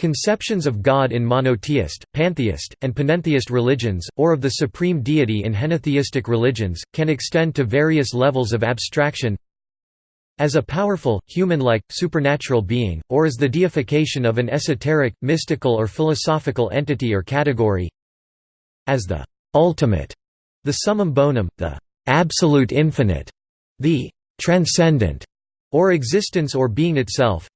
Conceptions of God in monotheist, pantheist, and panentheist religions, or of the supreme deity in henotheistic religions, can extend to various levels of abstraction as a powerful, human-like, supernatural being, or as the deification of an esoteric, mystical or philosophical entity or category as the ultimate, the summum bonum, the absolute infinite, the transcendent, or existence or being itself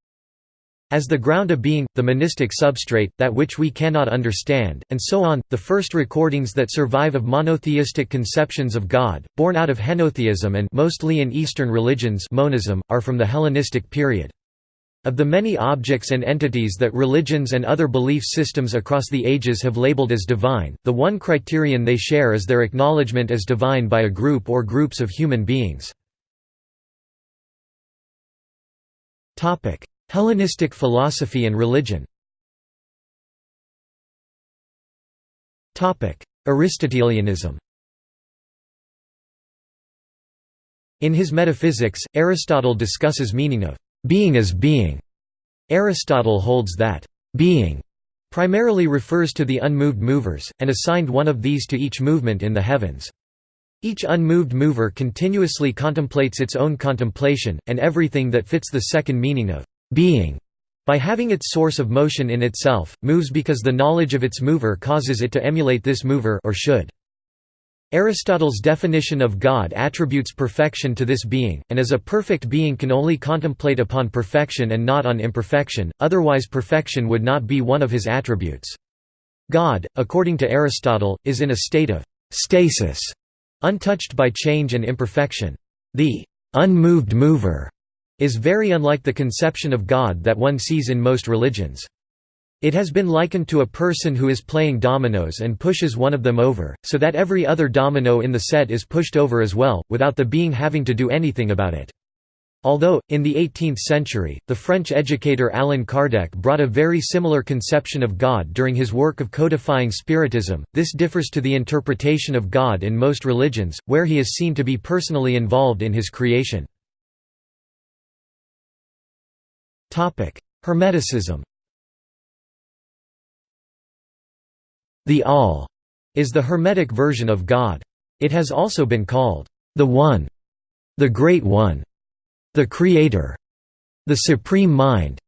as the ground of being, the monistic substrate, that which we cannot understand, and so on. The first recordings that survive of monotheistic conceptions of God, born out of henotheism and mostly in Eastern religions monism, are from the Hellenistic period. Of the many objects and entities that religions and other belief systems across the ages have labeled as divine, the one criterion they share is their acknowledgement as divine by a group or groups of human beings. Hellenistic philosophy and religion Aristotelianism In his Metaphysics, Aristotle discusses meaning of «being as being». Aristotle holds that «being» primarily refers to the unmoved movers, and assigned one of these to each movement in the heavens. Each unmoved mover continuously contemplates its own contemplation, and everything that fits the second meaning of being by having its source of motion in itself, moves because the knowledge of its mover causes it to emulate this mover or should. Aristotle's definition of God attributes perfection to this being, and as a perfect being can only contemplate upon perfection and not on imperfection, otherwise perfection would not be one of his attributes. God, according to Aristotle, is in a state of stasis, untouched by change and imperfection. The unmoved mover is very unlike the conception of God that one sees in most religions. It has been likened to a person who is playing dominoes and pushes one of them over, so that every other domino in the set is pushed over as well, without the being having to do anything about it. Although, in the 18th century, the French educator Allan Kardec brought a very similar conception of God during his work of codifying Spiritism, this differs to the interpretation of God in most religions, where he is seen to be personally involved in his creation. Hermeticism The All is the Hermetic version of God. It has also been called the One, the Great One, the Creator, the Supreme Mind,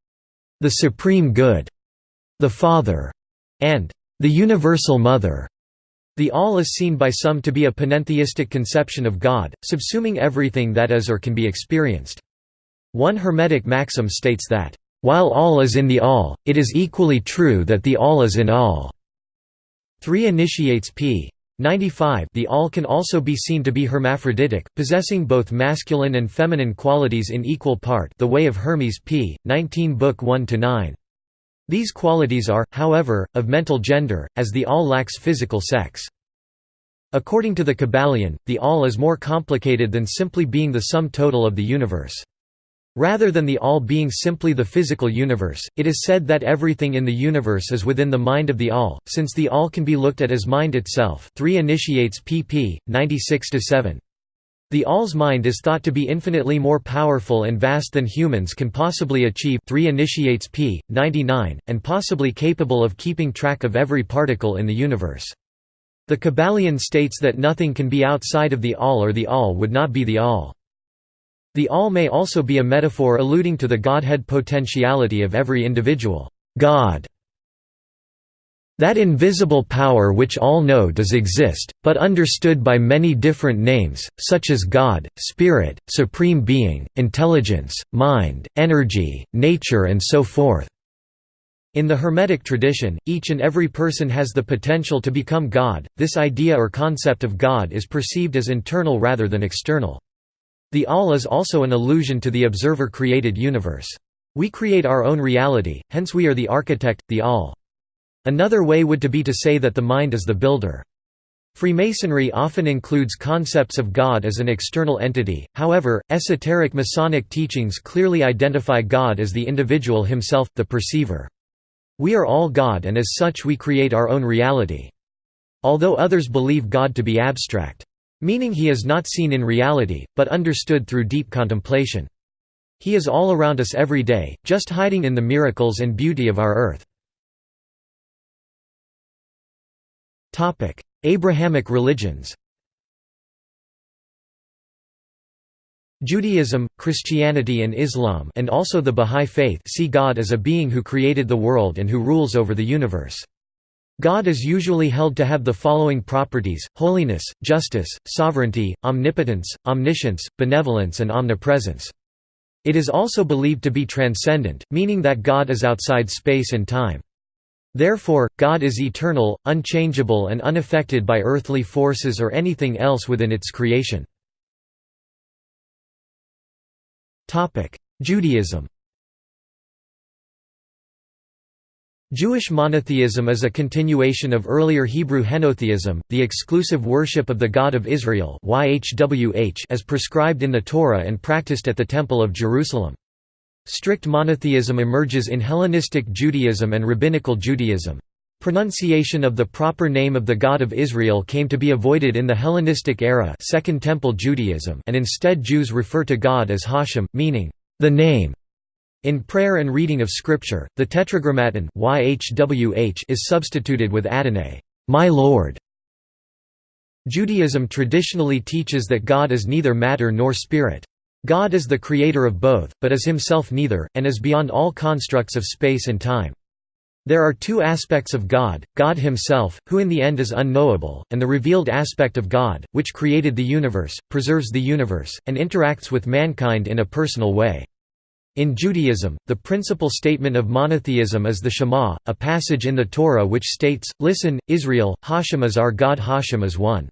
the Supreme Good, the Father, and the Universal Mother. The All is seen by some to be a panentheistic conception of God, subsuming everything that is or can be experienced. One Hermetic maxim states that, "...while all is in the all, it is equally true that the all is in all." 3 initiates p. 95 The all can also be seen to be hermaphroditic, possessing both masculine and feminine qualities in equal part The Way of Hermes p. 19 Book 1–9. These qualities are, however, of mental gender, as the all lacks physical sex. According to the Kybalion, the all is more complicated than simply being the sum total of the universe. Rather than the all being simply the physical universe, it is said that everything in the universe is within the mind of the all, since the all can be looked at as mind itself 3 initiates pp. 96–7. The all's mind is thought to be infinitely more powerful and vast than humans can possibly achieve 3 initiates p. 99, and possibly capable of keeping track of every particle in the universe. The Kybalion states that nothing can be outside of the all or the all would not be the all. The all may also be a metaphor alluding to the Godhead potentiality of every individual God. That invisible power which all know does exist, but understood by many different names, such as God, Spirit, Supreme Being, Intelligence, Mind, Energy, Nature and so forth. In the Hermetic tradition, each and every person has the potential to become God. This idea or concept of God is perceived as internal rather than external. The all is also an allusion to the observer-created universe. We create our own reality, hence we are the architect, the all. Another way would to be to say that the mind is the builder. Freemasonry often includes concepts of God as an external entity, however, esoteric Masonic teachings clearly identify God as the individual himself, the perceiver. We are all God and as such we create our own reality. Although others believe God to be abstract meaning he is not seen in reality, but understood through deep contemplation. He is all around us every day, just hiding in the miracles and beauty of our earth. Abrahamic religions Judaism, Christianity and Islam and also the Bahá'í Faith see God as a being who created the world and who rules over the universe. God is usually held to have the following properties, holiness, justice, sovereignty, omnipotence, omniscience, benevolence and omnipresence. It is also believed to be transcendent, meaning that God is outside space and time. Therefore, God is eternal, unchangeable and unaffected by earthly forces or anything else within its creation. Judaism Jewish monotheism is a continuation of earlier Hebrew henotheism, the exclusive worship of the God of Israel as prescribed in the Torah and practiced at the Temple of Jerusalem. Strict monotheism emerges in Hellenistic Judaism and Rabbinical Judaism. Pronunciation of the proper name of the God of Israel came to be avoided in the Hellenistic era Second Temple Judaism and instead Jews refer to God as Hashem, meaning, the name. In prayer and reading of Scripture, the Tetragrammaton YHWH is substituted with Adonai, my Lord. Judaism traditionally teaches that God is neither matter nor spirit. God is the creator of both, but is himself neither, and is beyond all constructs of space and time. There are two aspects of God, God himself, who in the end is unknowable, and the revealed aspect of God, which created the universe, preserves the universe, and interacts with mankind in a personal way. In Judaism, the principal statement of monotheism is the Shema, a passage in the Torah which states, Listen, Israel, Hashem is our God Hashem is one.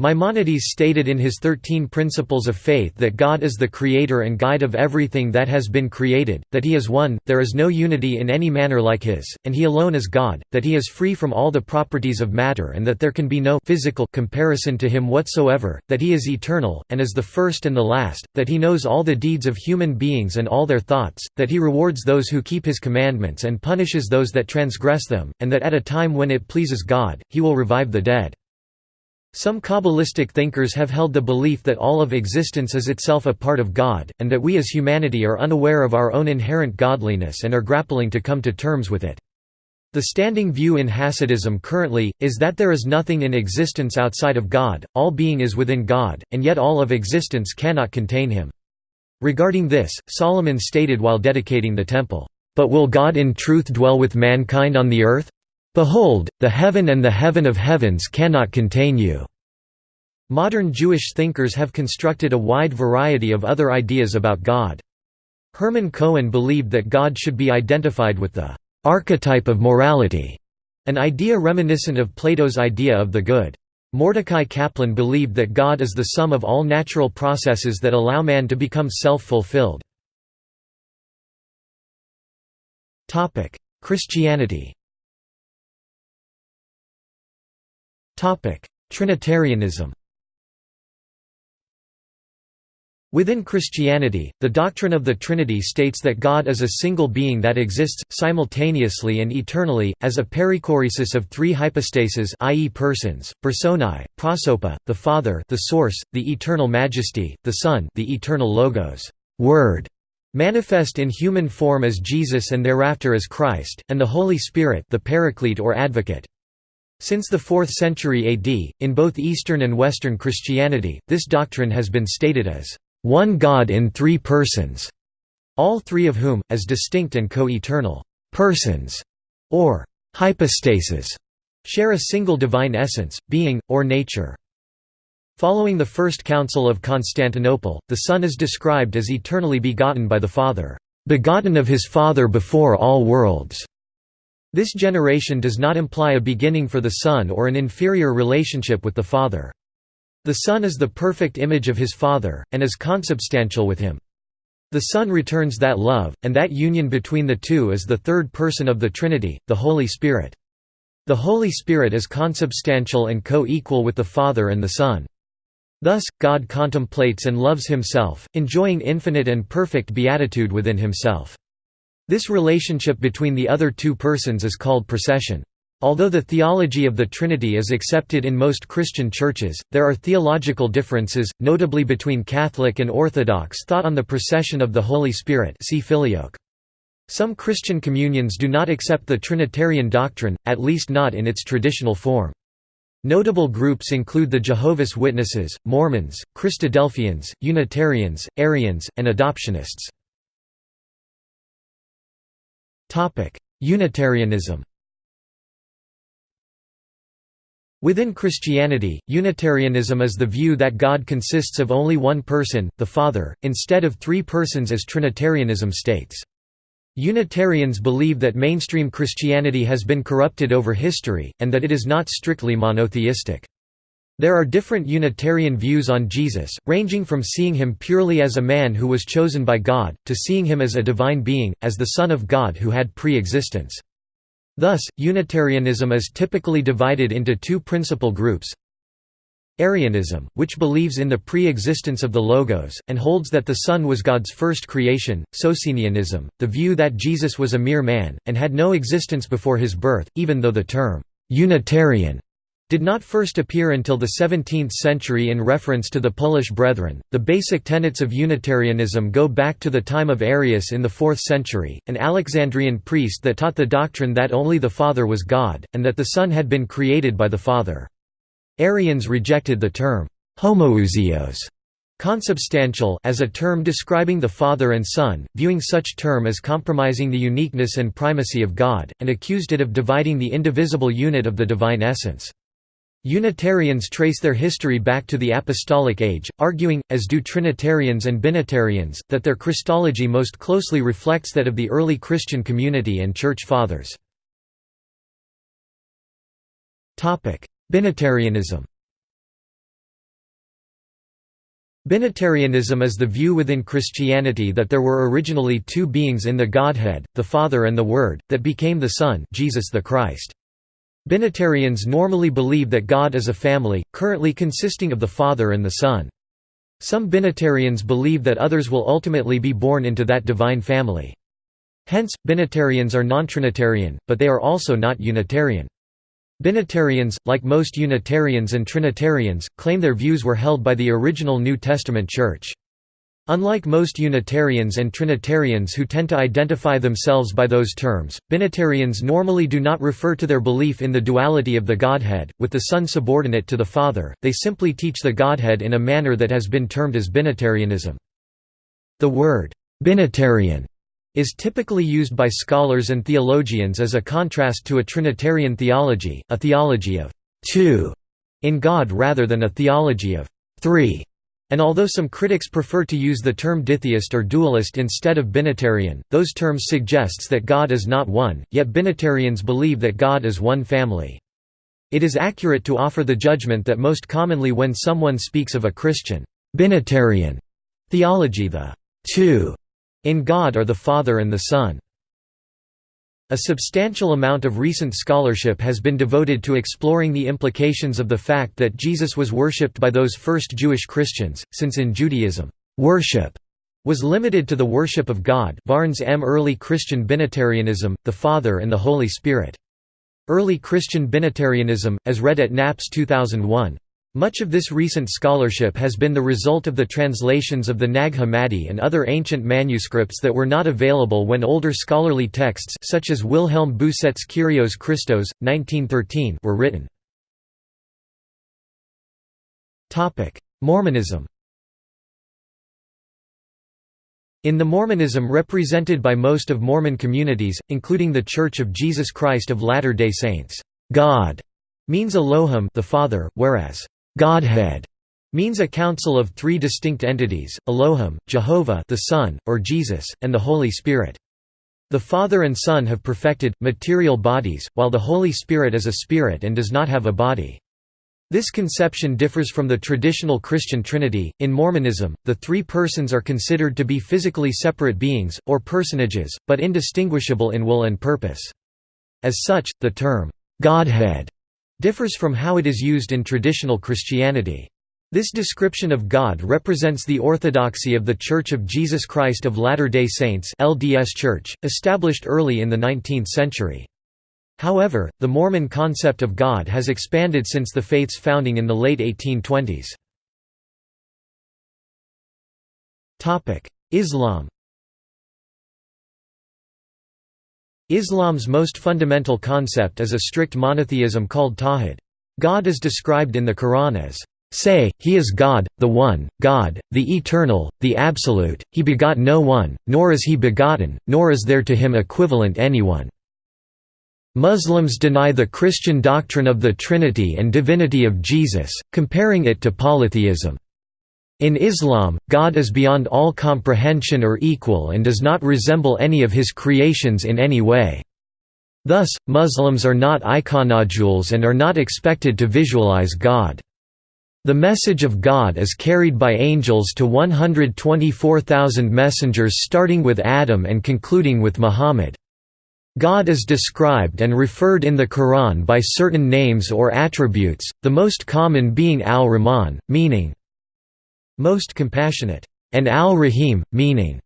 Maimonides stated in his Thirteen Principles of Faith that God is the creator and guide of everything that has been created, that he is one, there is no unity in any manner like his, and he alone is God, that he is free from all the properties of matter and that there can be no physical comparison to him whatsoever, that he is eternal, and is the first and the last, that he knows all the deeds of human beings and all their thoughts, that he rewards those who keep his commandments and punishes those that transgress them, and that at a time when it pleases God, he will revive the dead. Some Kabbalistic thinkers have held the belief that all of existence is itself a part of God, and that we as humanity are unaware of our own inherent godliness and are grappling to come to terms with it. The standing view in Hasidism currently, is that there is nothing in existence outside of God, all being is within God, and yet all of existence cannot contain him. Regarding this, Solomon stated while dedicating the temple, "...but will God in truth dwell with mankind on the earth? Behold, the heaven and the heaven of heavens cannot contain you." Modern Jewish thinkers have constructed a wide variety of other ideas about God. Hermann Cohen believed that God should be identified with the archetype of morality, an idea reminiscent of Plato's idea of the good. Mordecai Kaplan believed that God is the sum of all natural processes that allow man to become self-fulfilled. Christianity Trinitarianism Within Christianity, the doctrine of the Trinity states that God is a single being that exists, simultaneously and eternally, as a perichoresis of three hypostases i.e. persons, personae, prosopa, the Father the Source, the Eternal Majesty, the Son the Eternal Logos Word", manifest in human form as Jesus and thereafter as Christ, and the Holy Spirit the Paraclete or Advocate. Since the 4th century AD, in both Eastern and Western Christianity, this doctrine has been stated as, "...one God in three persons", all three of whom, as distinct and co-eternal persons, or hypostases, share a single divine essence, being, or nature. Following the First Council of Constantinople, the Son is described as eternally begotten by the Father, "...begotten of his Father before all worlds." This generation does not imply a beginning for the Son or an inferior relationship with the Father. The Son is the perfect image of his Father, and is consubstantial with him. The Son returns that love, and that union between the two is the third person of the Trinity, the Holy Spirit. The Holy Spirit is consubstantial and co-equal with the Father and the Son. Thus, God contemplates and loves himself, enjoying infinite and perfect beatitude within himself. This relationship between the other two persons is called procession. Although the theology of the Trinity is accepted in most Christian churches, there are theological differences, notably between Catholic and Orthodox thought on the procession of the Holy Spirit see Filioque. Some Christian communions do not accept the Trinitarian doctrine, at least not in its traditional form. Notable groups include the Jehovah's Witnesses, Mormons, Christadelphians, Unitarians, Arians, and Adoptionists. Unitarianism Within Christianity, Unitarianism is the view that God consists of only one person, the Father, instead of three persons as Trinitarianism states. Unitarians believe that mainstream Christianity has been corrupted over history, and that it is not strictly monotheistic. There are different Unitarian views on Jesus, ranging from seeing him purely as a man who was chosen by God, to seeing him as a divine being, as the Son of God who had pre-existence. Thus, Unitarianism is typically divided into two principal groups. Arianism, which believes in the pre-existence of the Logos, and holds that the Son was God's first creation, Socinianism, the view that Jesus was a mere man, and had no existence before his birth, even though the term, «Unitarian» did not first appear until the 17th century in reference to the Polish Brethren. The basic tenets of Unitarianism go back to the time of Arius in the 4th century, an Alexandrian priest that taught the doctrine that only the Father was God, and that the Son had been created by the Father. Arians rejected the term homoousios consubstantial as a term describing the Father and Son, viewing such term as compromising the uniqueness and primacy of God, and accused it of dividing the indivisible unit of the divine essence. Unitarians trace their history back to the Apostolic Age, arguing, as do Trinitarians and Binitarians, that their Christology most closely reflects that of the early Christian community and Church Fathers. Binitarianism Binitarianism is the view within Christianity that there were originally two beings in the Godhead, the Father and the Word, that became the Son Jesus the Christ. Binitarians normally believe that God is a family, currently consisting of the Father and the Son. Some Binitarians believe that others will ultimately be born into that divine family. Hence, Binitarians are non-Trinitarian, but they are also not Unitarian. Binitarians, like most Unitarians and Trinitarians, claim their views were held by the original New Testament Church. Unlike most Unitarians and Trinitarians who tend to identify themselves by those terms, Binitarians normally do not refer to their belief in the duality of the Godhead, with the Son subordinate to the Father, they simply teach the Godhead in a manner that has been termed as Binitarianism. The word, Binitarian, is typically used by scholars and theologians as a contrast to a Trinitarian theology, a theology of two in God rather than a theology of three and although some critics prefer to use the term ditheist or dualist instead of binitarian, those terms suggests that God is not one, yet binitarians believe that God is one family. It is accurate to offer the judgment that most commonly when someone speaks of a Christian binitarian theology the two in God are the Father and the Son. A substantial amount of recent scholarship has been devoted to exploring the implications of the fact that Jesus was worshipped by those first Jewish Christians, since in Judaism, worship was limited to the worship of God Barnes M. Early Christian Binitarianism, the Father and the Holy Spirit. Early Christian Binitarianism, as read at NAPS 2001. Much of this recent scholarship has been the result of the translations of the Nag Hammadi and other ancient manuscripts that were not available when older scholarly texts such as Wilhelm Bousset's Kyrios Christos, 1913 were written. Mormonism In the Mormonism represented by most of Mormon communities, including The Church of Jesus Christ of Latter-day Saints, God means Elohim the Father, whereas Godhead means a council of three distinct entities, Elohim, Jehovah the Son, or Jesus, and the Holy Spirit. The Father and Son have perfected, material bodies, while the Holy Spirit is a spirit and does not have a body. This conception differs from the traditional Christian Trinity. In Mormonism, the three persons are considered to be physically separate beings, or personages, but indistinguishable in will and purpose. As such, the term, Godhead differs from how it is used in traditional Christianity. This description of God represents the orthodoxy of The Church of Jesus Christ of Latter-day Saints LDS Church, established early in the 19th century. However, the Mormon concept of God has expanded since the faith's founding in the late 1820s. Islam Islam's most fundamental concept is a strict monotheism called tawhid. God is described in the Quran as, Say, He is God, the One, God, the Eternal, the Absolute, He begot no one, nor is He begotten, nor is there to Him equivalent anyone. Muslims deny the Christian doctrine of the Trinity and divinity of Jesus, comparing it to polytheism. In Islam, God is beyond all comprehension or equal and does not resemble any of his creations in any way. Thus, Muslims are not iconodules and are not expected to visualize God. The message of God is carried by angels to 124,000 messengers starting with Adam and concluding with Muhammad. God is described and referred in the Quran by certain names or attributes, the most common being Al-Rahman, meaning most compassionate, and Al-Rahim, meaning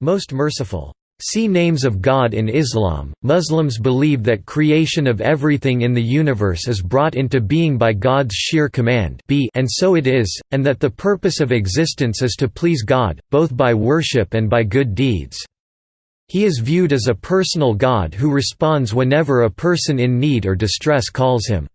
most merciful. See Names of God in Islam. Muslims believe that creation of everything in the universe is brought into being by God's sheer command, and so it is, and that the purpose of existence is to please God, both by worship and by good deeds. He is viewed as a personal God who responds whenever a person in need or distress calls him.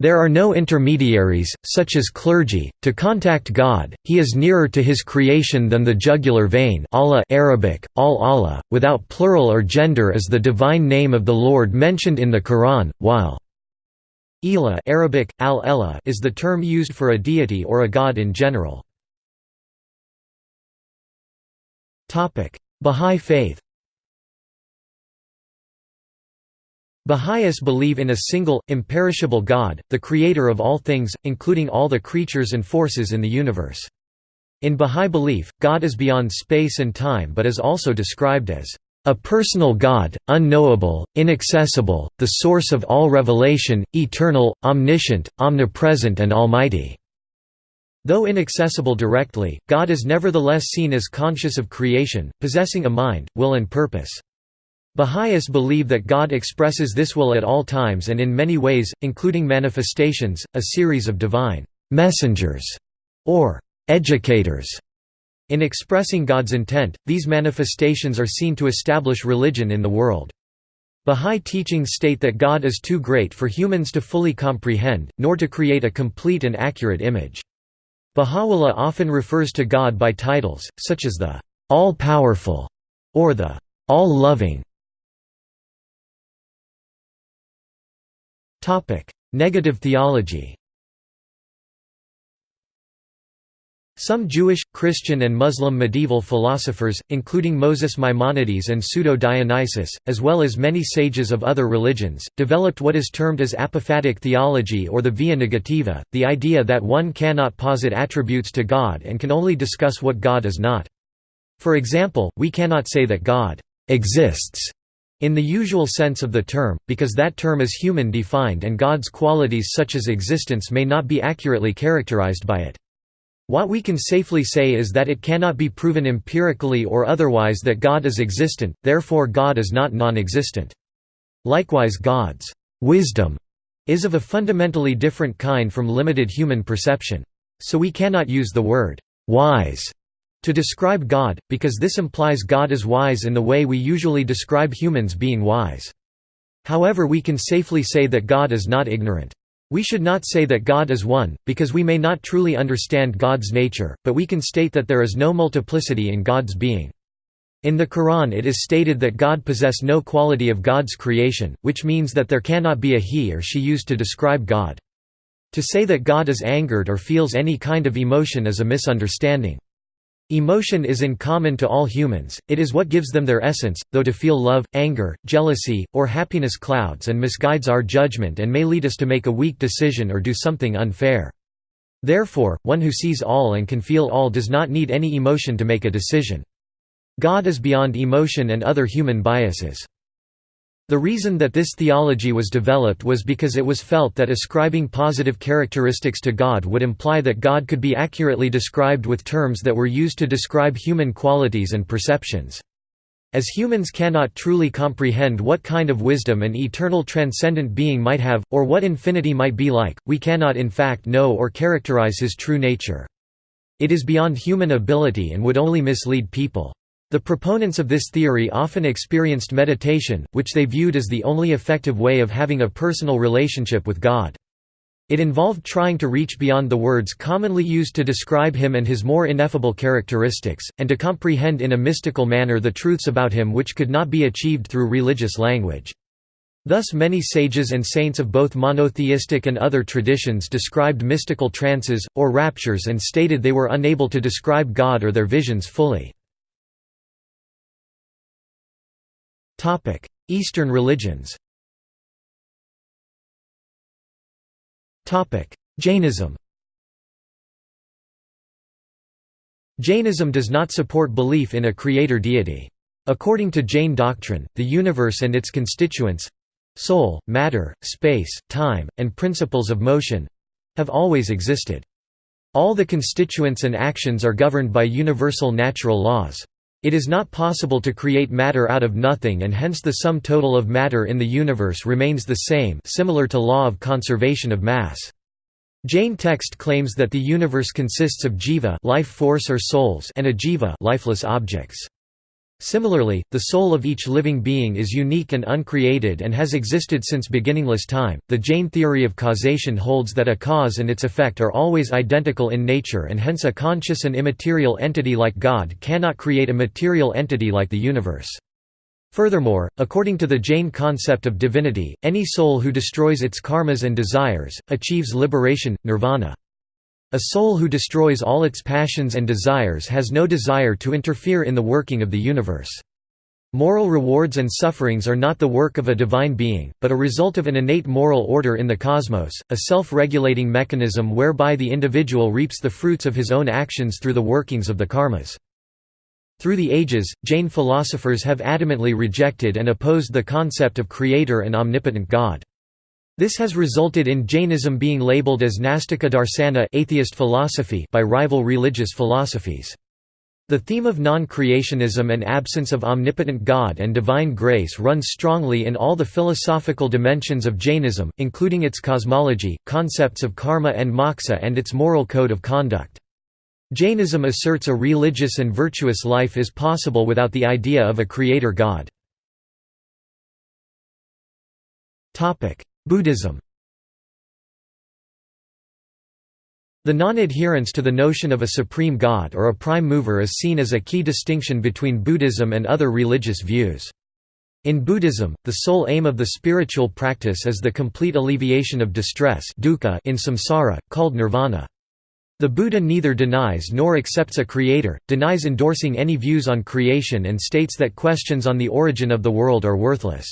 There are no intermediaries, such as clergy, to contact God. He is nearer to his creation than the jugular vein. Allah Arabic, al Allah, without plural or gender is the divine name of the Lord mentioned in the Quran, while Elah Arabic, al -Elah is the term used for a deity or a god in general. Bahá'í Faith Baha'is believe in a single, imperishable God, the creator of all things, including all the creatures and forces in the universe. In Baha'i belief, God is beyond space and time but is also described as a personal God, unknowable, inaccessible, the source of all revelation, eternal, omniscient, omnipresent and almighty." Though inaccessible directly, God is nevertheless seen as conscious of creation, possessing a mind, will and purpose. Baha'is believe that God expresses this will at all times and in many ways, including manifestations, a series of divine messengers or educators. In expressing God's intent, these manifestations are seen to establish religion in the world. Bahá'í teachings state that God is too great for humans to fully comprehend, nor to create a complete and accurate image. Baha'u'llah often refers to God by titles, such as the All-Powerful or the All-Loving. Negative theology Some Jewish, Christian and Muslim medieval philosophers, including Moses Maimonides and Pseudo-Dionysius, as well as many sages of other religions, developed what is termed as apophatic theology or the via negativa, the idea that one cannot posit attributes to God and can only discuss what God is not. For example, we cannot say that God exists in the usual sense of the term, because that term is human-defined and God's qualities such as existence may not be accurately characterized by it. What we can safely say is that it cannot be proven empirically or otherwise that God is existent, therefore God is not non-existent. Likewise God's wisdom is of a fundamentally different kind from limited human perception. So we cannot use the word wise to describe God, because this implies God is wise in the way we usually describe humans being wise. However we can safely say that God is not ignorant. We should not say that God is one, because we may not truly understand God's nature, but we can state that there is no multiplicity in God's being. In the Quran it is stated that God possess no quality of God's creation, which means that there cannot be a he or she used to describe God. To say that God is angered or feels any kind of emotion is a misunderstanding. Emotion is in common to all humans, it is what gives them their essence, though to feel love, anger, jealousy, or happiness clouds and misguides our judgment and may lead us to make a weak decision or do something unfair. Therefore, one who sees all and can feel all does not need any emotion to make a decision. God is beyond emotion and other human biases. The reason that this theology was developed was because it was felt that ascribing positive characteristics to God would imply that God could be accurately described with terms that were used to describe human qualities and perceptions. As humans cannot truly comprehend what kind of wisdom an eternal transcendent being might have, or what infinity might be like, we cannot in fact know or characterize his true nature. It is beyond human ability and would only mislead people. The proponents of this theory often experienced meditation, which they viewed as the only effective way of having a personal relationship with God. It involved trying to reach beyond the words commonly used to describe him and his more ineffable characteristics, and to comprehend in a mystical manner the truths about him which could not be achieved through religious language. Thus many sages and saints of both monotheistic and other traditions described mystical trances, or raptures and stated they were unable to describe God or their visions fully. Eastern religions Topic: Jainism Jainism does not support belief in a creator deity. According to Jain doctrine, the universe and its constituents—soul, matter, space, time, and principles of motion—have always existed. All the constituents and actions are governed by universal natural laws. It is not possible to create matter out of nothing and hence the sum total of matter in the universe remains the same similar to law of conservation of mass. Jain text claims that the universe consists of jiva life force or souls and ajiva lifeless objects. Similarly, the soul of each living being is unique and uncreated and has existed since beginningless time. The Jain theory of causation holds that a cause and its effect are always identical in nature and hence a conscious and immaterial entity like God cannot create a material entity like the universe. Furthermore, according to the Jain concept of divinity, any soul who destroys its karmas and desires, achieves liberation, nirvana. A soul who destroys all its passions and desires has no desire to interfere in the working of the universe. Moral rewards and sufferings are not the work of a divine being, but a result of an innate moral order in the cosmos, a self-regulating mechanism whereby the individual reaps the fruits of his own actions through the workings of the karmas. Through the ages, Jain philosophers have adamantly rejected and opposed the concept of creator and omnipotent God. This has resulted in Jainism being labeled as Nastika darsana atheist philosophy by rival religious philosophies. The theme of non-creationism and absence of omnipotent God and divine grace runs strongly in all the philosophical dimensions of Jainism, including its cosmology, concepts of karma and moksha and its moral code of conduct. Jainism asserts a religious and virtuous life is possible without the idea of a creator god. Buddhism The non-adherence to the notion of a supreme god or a prime mover is seen as a key distinction between Buddhism and other religious views. In Buddhism, the sole aim of the spiritual practice is the complete alleviation of distress dukkha in samsara, called nirvana. The Buddha neither denies nor accepts a creator, denies endorsing any views on creation and states that questions on the origin of the world are worthless.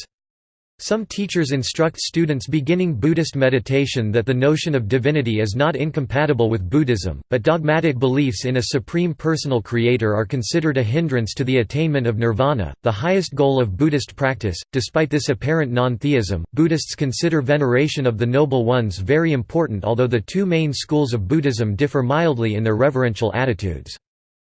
Some teachers instruct students beginning Buddhist meditation that the notion of divinity is not incompatible with Buddhism, but dogmatic beliefs in a supreme personal creator are considered a hindrance to the attainment of nirvana, the highest goal of Buddhist practice. Despite this apparent non theism, Buddhists consider veneration of the Noble Ones very important, although the two main schools of Buddhism differ mildly in their reverential attitudes.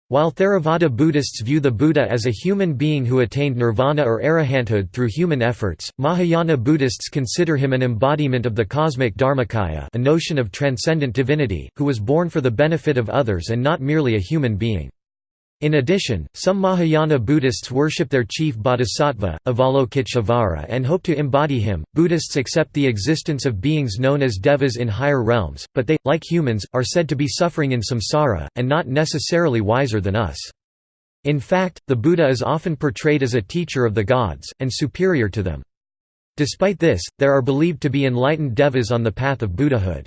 While Theravada Buddhists view the Buddha as a human being who attained nirvana or arahanthood through human efforts, Mahayana Buddhists consider him an embodiment of the cosmic dharmakaya a notion of transcendent divinity, who was born for the benefit of others and not merely a human being. In addition, some Mahayana Buddhists worship their chief bodhisattva, Avalokiteshvara, and hope to embody him. Buddhists accept the existence of beings known as devas in higher realms, but they, like humans, are said to be suffering in samsara, and not necessarily wiser than us. In fact, the Buddha is often portrayed as a teacher of the gods, and superior to them. Despite this, there are believed to be enlightened devas on the path of Buddhahood.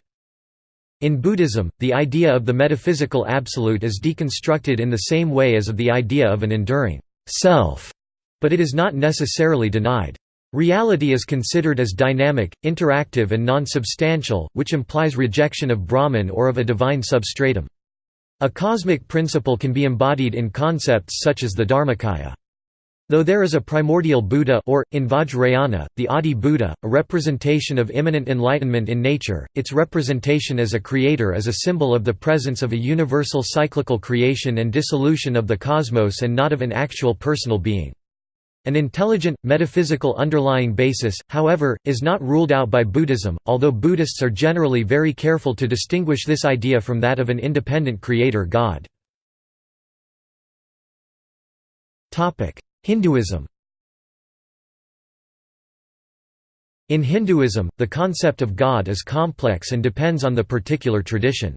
In Buddhism, the idea of the metaphysical absolute is deconstructed in the same way as of the idea of an enduring self, but it is not necessarily denied. Reality is considered as dynamic, interactive and non-substantial, which implies rejection of Brahman or of a divine substratum. A cosmic principle can be embodied in concepts such as the Dharmakaya. Though there is a primordial Buddha or, in Vajrayana, the Adi Buddha, a representation of immanent enlightenment in nature, its representation as a creator is a symbol of the presence of a universal cyclical creation and dissolution of the cosmos and not of an actual personal being. An intelligent, metaphysical underlying basis, however, is not ruled out by Buddhism, although Buddhists are generally very careful to distinguish this idea from that of an independent creator god. Hinduism In Hinduism, the concept of God is complex and depends on the particular tradition.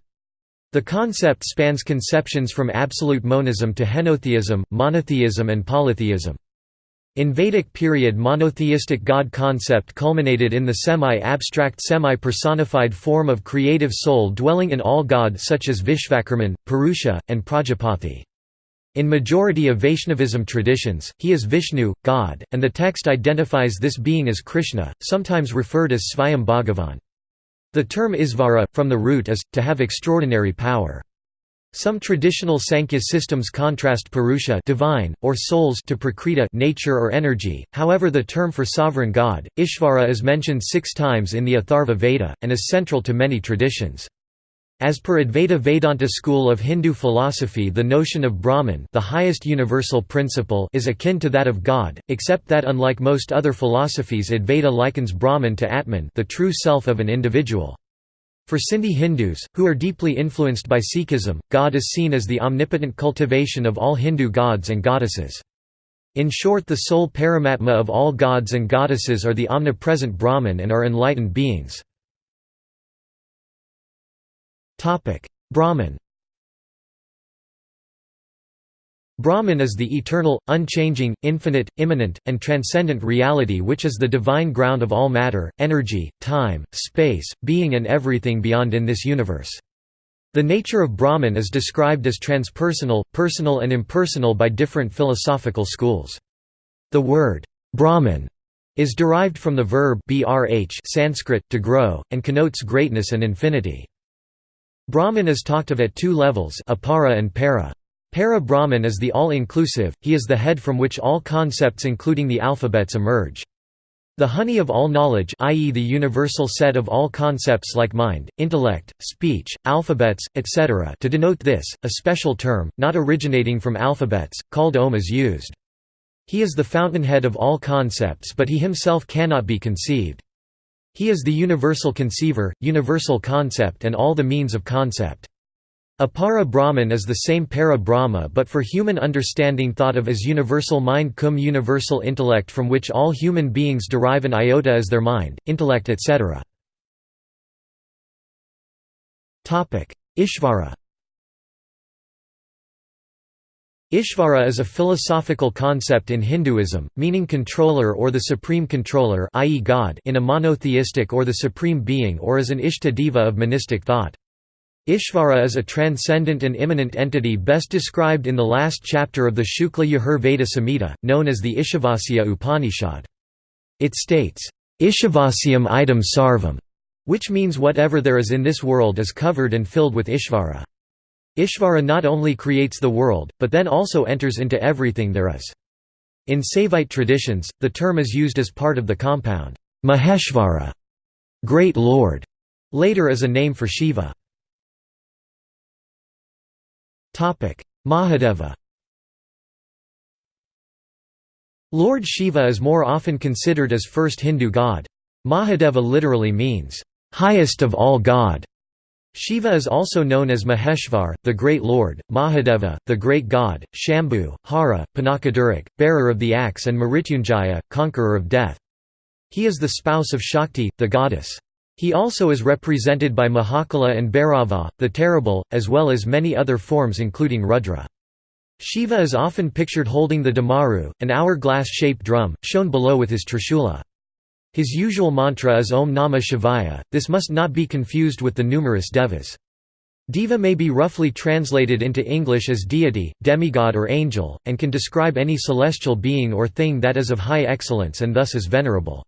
The concept spans conceptions from absolute monism to henotheism, monotheism and polytheism. In Vedic period monotheistic god concept culminated in the semi-abstract semi-personified form of creative soul dwelling in all god such as Vishvakarman, Purusha, and Prajapati. In majority of Vaishnavism traditions, he is Vishnu, God, and the text identifies this being as Krishna, sometimes referred as Svayam Bhagavan. The term Isvara, from the root is, to have extraordinary power. Some traditional Sankhya systems contrast Purusha divine, or souls to Prakriti nature or energy, however the term for sovereign god, Ishvara is mentioned six times in the Atharva Veda, and is central to many traditions. As per Advaita Vedanta school of Hindu philosophy the notion of Brahman the highest universal principle is akin to that of God, except that unlike most other philosophies Advaita likens Brahman to Atman the true self of an individual. For Sindhi Hindus, who are deeply influenced by Sikhism, God is seen as the omnipotent cultivation of all Hindu gods and goddesses. In short the sole paramatma of all gods and goddesses are the omnipresent Brahman and are enlightened beings. Brahman Brahman is the eternal, unchanging, infinite, immanent, and transcendent reality which is the divine ground of all matter, energy, time, space, being and everything beyond in this universe. The nature of Brahman is described as transpersonal, personal and impersonal by different philosophical schools. The word, Brahman, is derived from the verb Sanskrit, to grow, and connotes greatness and infinity. Brahman is talked of at two levels apara and para. Para Brahman is the all-inclusive, he is the head from which all concepts including the alphabets emerge. The honey of all knowledge i.e. the universal set of all concepts like mind, intellect, speech, alphabets, etc. to denote this, a special term, not originating from alphabets, called Om is used. He is the fountainhead of all concepts but he himself cannot be conceived. He is the universal conceiver, universal concept and all the means of concept. Apara Brahman is the same para Brahma but for human understanding thought of as universal mind cum universal intellect from which all human beings derive an iota as their mind, intellect etc. Ishvara Ishvara is a philosophical concept in Hinduism, meaning controller or the supreme controller i.e. God in a monotheistic or the supreme being or as an Ishta Deva of monistic thought. Ishvara is a transcendent and immanent entity best described in the last chapter of the Shukla Yajur Veda Samhita, known as the Ishavasya Upanishad. It states, Ishavasyam idam sarvam, which means whatever there is in this world is covered and filled with Ishvara. Ishvara not only creates the world, but then also enters into everything there is. In Saivite traditions, the term is used as part of the compound, Maheshvara, Great Lord, later as a name for Shiva. Mahadeva Lord Shiva is more often considered as first Hindu god. Mahadeva literally means, highest of all God. Shiva is also known as Maheshvar, the Great Lord, Mahadeva, the Great God, Shambhu, Hara, Pinakadhrik, bearer of the axe and Mrityunjaya, conqueror of death. He is the spouse of Shakti, the goddess. He also is represented by Mahakala and Bhairava, the terrible, as well as many other forms including Rudra. Shiva is often pictured holding the Damaru, an hourglass-shaped drum, shown below with his Trishula. His usual mantra is Om Namah Shivaya, this must not be confused with the numerous devas. Deva may be roughly translated into English as deity, demigod or angel, and can describe any celestial being or thing that is of high excellence and thus is venerable.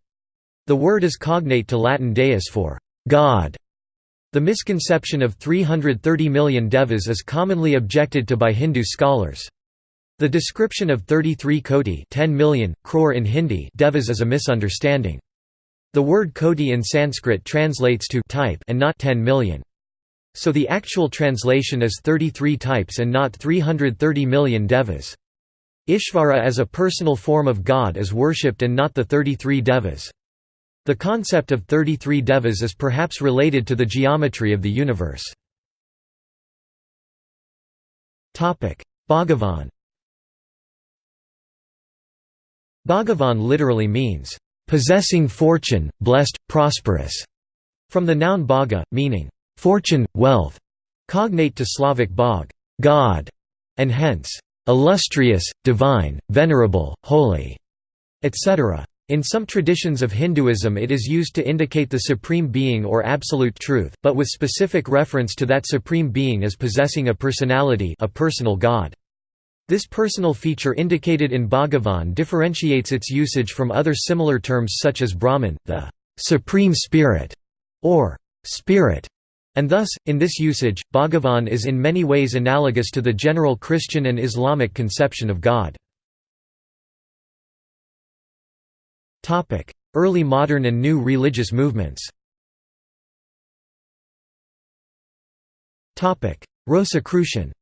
The word is cognate to Latin deus for God. The misconception of 330 million devas is commonly objected to by Hindu scholars. The description of 33 koti 10 million, crore in Hindi devas is a misunderstanding. The word koti in Sanskrit translates to type and not 10 million. So the actual translation is 33 types and not 330 million devas. Ishvara as a personal form of God is worshipped and not the 33 devas. The concept of 33 devas is perhaps related to the geometry of the universe. Bhagavan Bhagavan literally means, possessing fortune, blessed, prosperous, from the noun bhaga, meaning fortune, wealth, cognate to Slavic bog, God, and hence illustrious, divine, venerable, holy, etc. In some traditions of Hinduism it is used to indicate the supreme being or absolute truth, but with specific reference to that supreme being as possessing a personality a personal god. This personal feature indicated in Bhagavan differentiates its usage from other similar terms such as Brahman, the supreme spirit, or spirit, and thus, in this usage, Bhagavan is in many ways analogous to the general Christian and Islamic conception of God. Early modern and new religious movements. Rosicrucian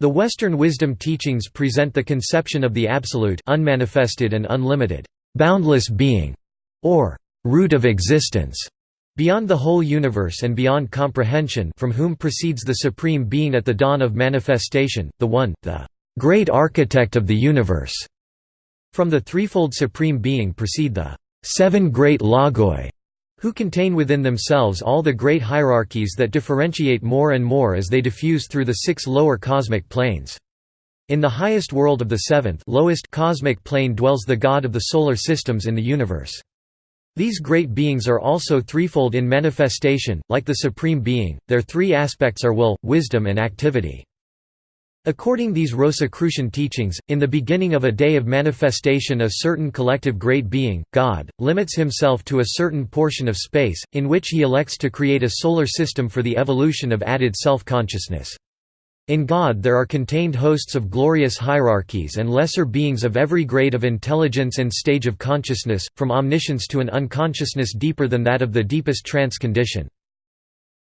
The Western wisdom teachings present the conception of the absolute unmanifested and unlimited, boundless being, or root of existence, beyond the whole universe and beyond comprehension from whom proceeds the supreme being at the dawn of manifestation, the One, the great architect of the universe. From the threefold supreme being proceed the seven great logoi, who contain within themselves all the great hierarchies that differentiate more and more as they diffuse through the six lower cosmic planes. In the highest world of the seventh lowest cosmic plane dwells the God of the solar systems in the universe. These great beings are also threefold in manifestation, like the Supreme Being, their three aspects are will, wisdom and activity. According to these Rosicrucian teachings, in the beginning of a day of manifestation a certain collective great being, God, limits himself to a certain portion of space, in which he elects to create a solar system for the evolution of added self-consciousness. In God there are contained hosts of glorious hierarchies and lesser beings of every grade of intelligence and stage of consciousness, from omniscience to an unconsciousness deeper than that of the deepest trance condition.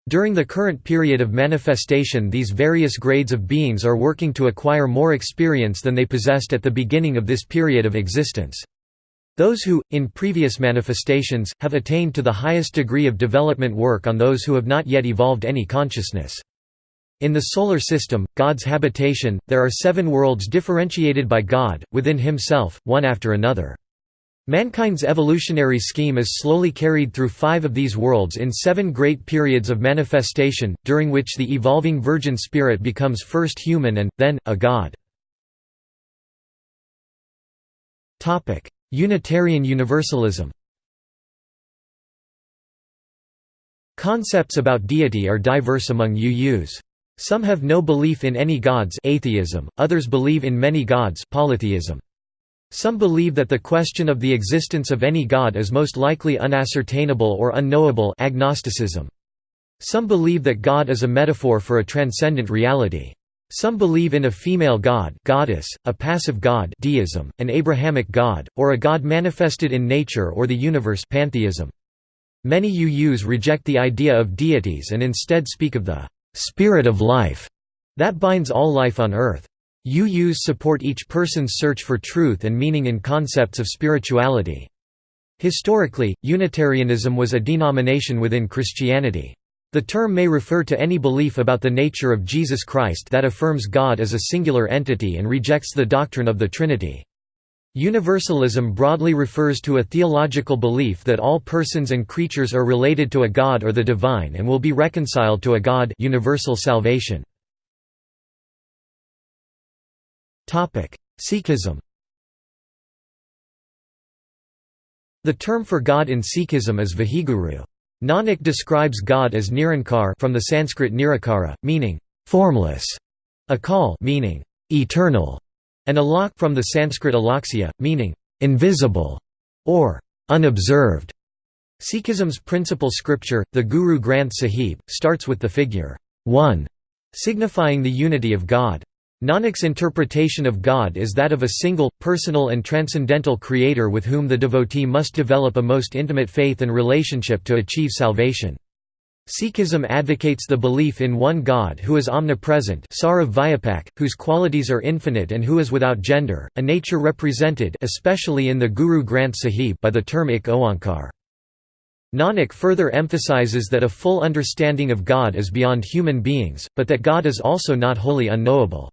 During the current period of manifestation these various grades of beings are working to acquire more experience than they possessed at the beginning of this period of existence. Those who, in previous manifestations, have attained to the highest degree of development work on those who have not yet evolved any consciousness. In the Solar System, God's habitation, there are seven worlds differentiated by God, within himself, one after another. Mankind's evolutionary scheme is slowly carried through five of these worlds in seven great periods of manifestation, during which the evolving virgin spirit becomes first human and, then, a god. Unitarian Universalism Concepts about deity are diverse among UUs. Some have no belief in any gods atheism, others believe in many gods polytheism. Some believe that the question of the existence of any god is most likely unascertainable or unknowable agnosticism. Some believe that God is a metaphor for a transcendent reality. Some believe in a female god goddess, a passive god deism, an Abrahamic god, or a god manifested in nature or the universe pantheism. Many UUs reject the idea of deities and instead speak of the «spirit of life» that binds all life on earth. UUs support each person's search for truth and meaning in concepts of spirituality. Historically, Unitarianism was a denomination within Christianity. The term may refer to any belief about the nature of Jesus Christ that affirms God as a singular entity and rejects the doctrine of the Trinity. Universalism broadly refers to a theological belief that all persons and creatures are related to a God or the divine and will be reconciled to a God universal salvation. Sikhism The term for God in Sikhism is Vaheguru. Nanak describes God as Nirankar from the Sanskrit nirakara, meaning formless, akal meaning eternal, and alak from the Sanskrit alaksya, meaning invisible or unobserved. Sikhism's principal scripture, the Guru Granth Sahib, starts with the figure 1, signifying the unity of God. Nanak's interpretation of God is that of a single, personal and transcendental creator with whom the devotee must develop a most intimate faith and relationship to achieve salvation. Sikhism advocates the belief in one God who is omnipresent whose qualities are infinite and who is without gender, a nature represented especially in the Guru Granth Sahib by the term Ik Oankar. Nanak further emphasizes that a full understanding of God is beyond human beings, but that God is also not wholly unknowable.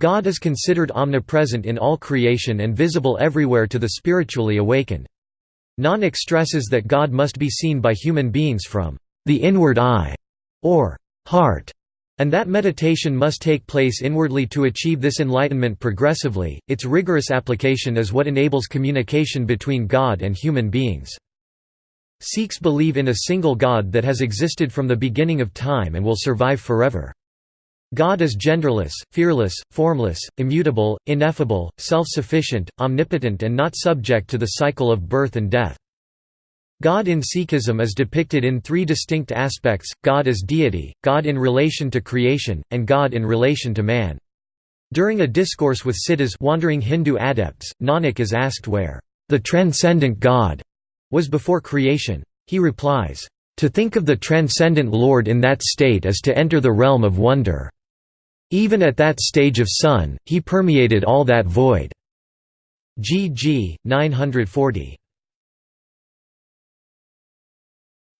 God is considered omnipresent in all creation and visible everywhere to the spiritually awakened. Nanak stresses that God must be seen by human beings from the inward eye, or heart, and that meditation must take place inwardly to achieve this enlightenment progressively. Its rigorous application is what enables communication between God and human beings. Sikhs believe in a single God that has existed from the beginning of time and will survive forever. God is genderless, fearless, formless, immutable, ineffable, self-sufficient, omnipotent and not subject to the cycle of birth and death. God in Sikhism is depicted in three distinct aspects, God as deity, God in relation to creation, and God in relation to man. During a discourse with Siddhas wandering Hindu adepts, Nanak is asked where, "...the transcendent God," was before creation. He replies, "...to think of the transcendent Lord in that state is to enter the realm of wonder." Even at that stage of sun, he permeated all that void. GG 940.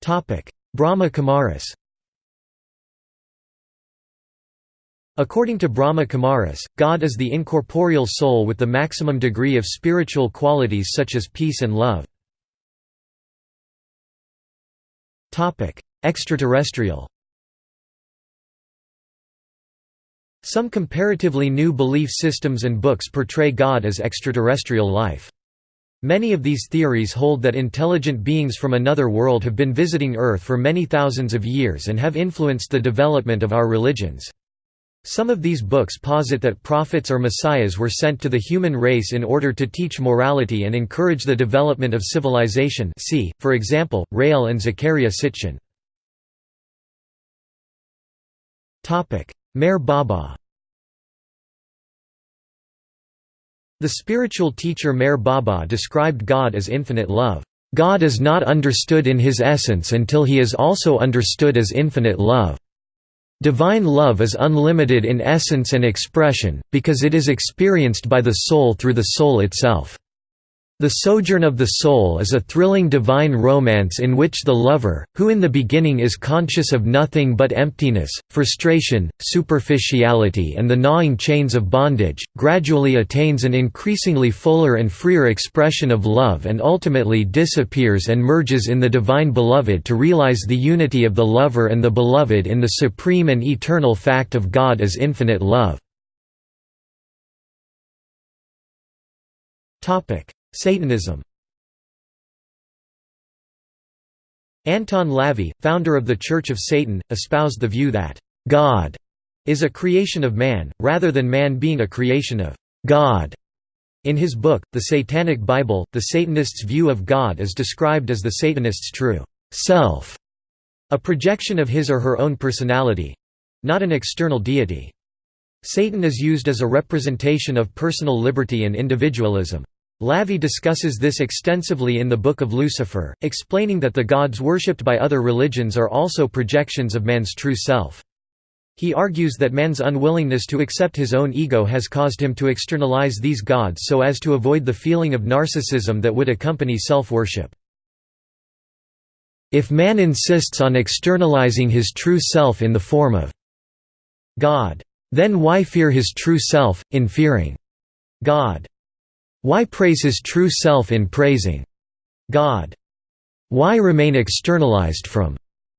Topic: Brahma Kumaris. According to Brahma Kumaris, God is the incorporeal soul with the maximum degree of spiritual qualities such as peace and love. Topic: Extraterrestrial. Some comparatively new belief systems and books portray God as extraterrestrial life. Many of these theories hold that intelligent beings from another world have been visiting Earth for many thousands of years and have influenced the development of our religions. Some of these books posit that prophets or messiahs were sent to the human race in order to teach morality and encourage the development of civilization see, for example, Rael and Zecharia Sitchin. Meher Baba The spiritual teacher Meher Baba described God as infinite love. God is not understood in his essence until he is also understood as infinite love. Divine love is unlimited in essence and expression, because it is experienced by the soul through the soul itself. The Sojourn of the Soul is a thrilling divine romance in which the lover, who in the beginning is conscious of nothing but emptiness, frustration, superficiality and the gnawing chains of bondage, gradually attains an increasingly fuller and freer expression of love and ultimately disappears and merges in the divine beloved to realize the unity of the lover and the beloved in the supreme and eternal fact of God as infinite love. Satanism Anton LaVey, founder of the Church of Satan, espoused the view that, "...God," is a creation of man, rather than man being a creation of God. In his book, The Satanic Bible, the Satanist's view of God is described as the Satanist's true self, a projection of his or her own personality—not an external deity. Satan is used as a representation of personal liberty and individualism. LaVey discusses this extensively in the Book of Lucifer, explaining that the gods worshipped by other religions are also projections of man's true self. He argues that man's unwillingness to accept his own ego has caused him to externalize these gods so as to avoid the feeling of narcissism that would accompany self-worship. If man insists on externalizing his true self in the form of God, then why fear his true self, in fearing God? Why praise his true self in praising God? Why remain externalized from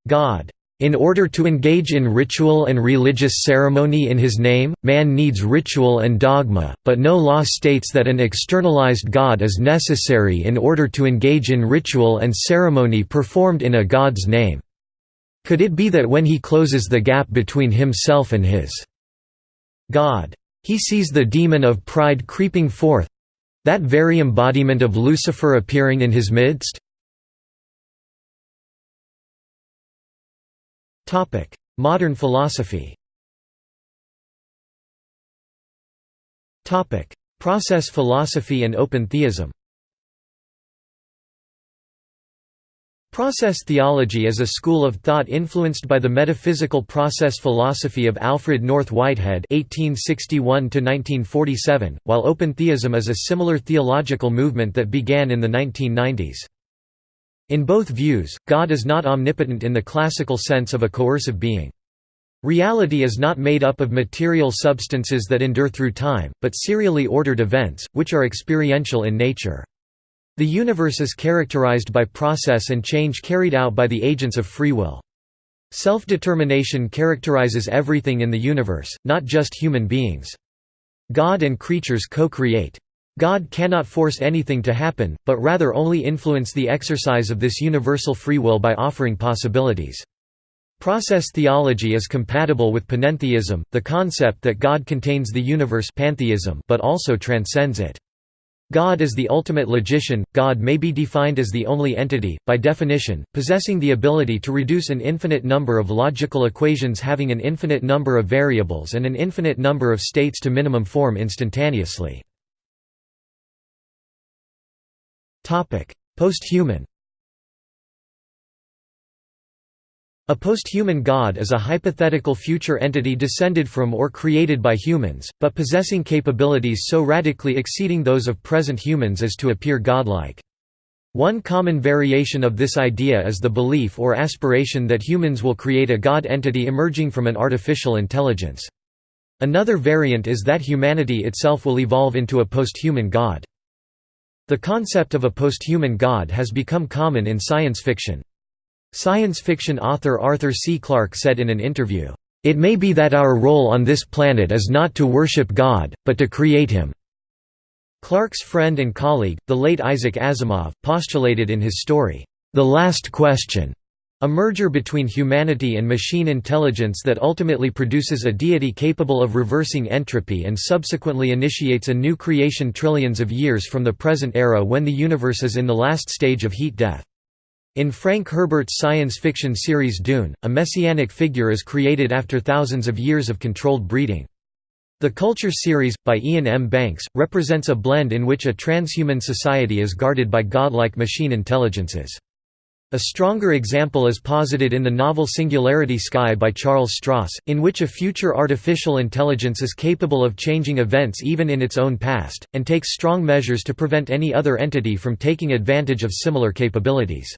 God? In order to engage in ritual and religious ceremony in his name, man needs ritual and dogma, but no law states that an externalized God is necessary in order to engage in ritual and ceremony performed in a God's name. Could it be that when he closes the gap between himself and his God, he sees the demon of pride creeping forth, that very embodiment of Lucifer appearing in his midst? Modern philosophy. Process philosophy and open theism Process theology is a school of thought influenced by the metaphysical process philosophy of Alfred North Whitehead (1861–1947), while open theism is a similar theological movement that began in the 1990s. In both views, God is not omnipotent in the classical sense of a coercive being. Reality is not made up of material substances that endure through time, but serially ordered events, which are experiential in nature. The universe is characterized by process and change carried out by the agents of free will. Self-determination characterizes everything in the universe, not just human beings. God and creatures co-create. God cannot force anything to happen, but rather only influence the exercise of this universal free will by offering possibilities. Process theology is compatible with panentheism, the concept that God contains the universe pantheism but also transcends it. God is the ultimate logician. God may be defined as the only entity, by definition, possessing the ability to reduce an infinite number of logical equations having an infinite number of variables and an infinite number of states to minimum form instantaneously. Posthuman A posthuman god is a hypothetical future entity descended from or created by humans, but possessing capabilities so radically exceeding those of present humans as to appear godlike. One common variation of this idea is the belief or aspiration that humans will create a god entity emerging from an artificial intelligence. Another variant is that humanity itself will evolve into a posthuman god. The concept of a posthuman god has become common in science fiction. Science fiction author Arthur C. Clarke said in an interview, "...it may be that our role on this planet is not to worship God, but to create him." Clarke's friend and colleague, the late Isaac Asimov, postulated in his story, The Last Question, a merger between humanity and machine intelligence that ultimately produces a deity capable of reversing entropy and subsequently initiates a new creation trillions of years from the present era when the universe is in the last stage of heat death. In Frank Herbert's science fiction series Dune, a messianic figure is created after thousands of years of controlled breeding. The Culture series, by Iain M. Banks, represents a blend in which a transhuman society is guarded by godlike machine intelligences. A stronger example is posited in the novel Singularity Sky by Charles Stross, in which a future artificial intelligence is capable of changing events even in its own past, and takes strong measures to prevent any other entity from taking advantage of similar capabilities.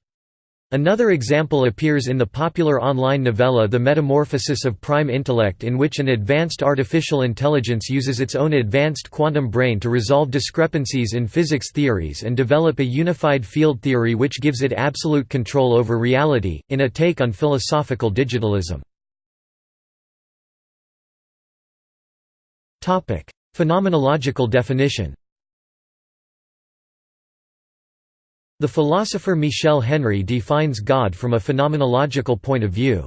Another example appears in the popular online novella The Metamorphosis of Prime Intellect in which an advanced artificial intelligence uses its own advanced quantum brain to resolve discrepancies in physics theories and develop a unified field theory which gives it absolute control over reality, in a take on philosophical digitalism. Phenomenological definition The philosopher Michel Henry defines God from a phenomenological point of view.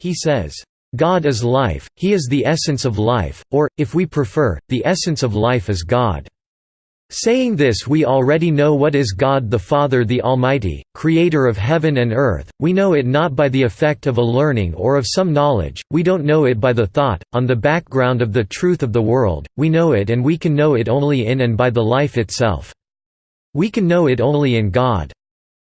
He says, "...God is life, he is the essence of life, or, if we prefer, the essence of life is God." Saying this we already know what is God the Father the Almighty, Creator of heaven and earth, we know it not by the effect of a learning or of some knowledge, we don't know it by the thought, on the background of the truth of the world, we know it and we can know it only in and by the life itself. We can know it only in God.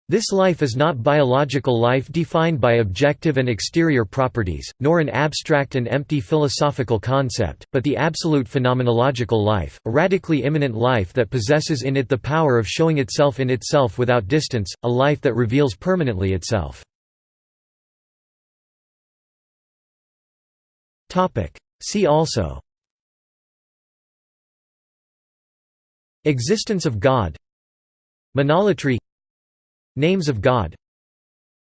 This life is not biological life defined by objective and exterior properties, nor an abstract and empty philosophical concept, but the absolute phenomenological life, a radically immanent life that possesses in it the power of showing itself in itself without distance, a life that reveals permanently itself. See also Existence of God Monolatry Names of God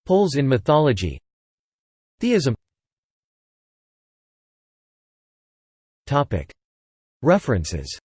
Poles in mythology Theism. References